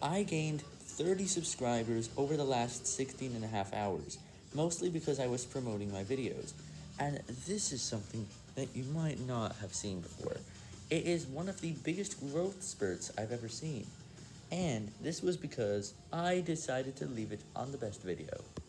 I gained 30 subscribers over the last 16 and a half hours, mostly because I was promoting my videos, and this is something that you might not have seen before. It is one of the biggest growth spurts I've ever seen, and this was because I decided to leave it on the best video.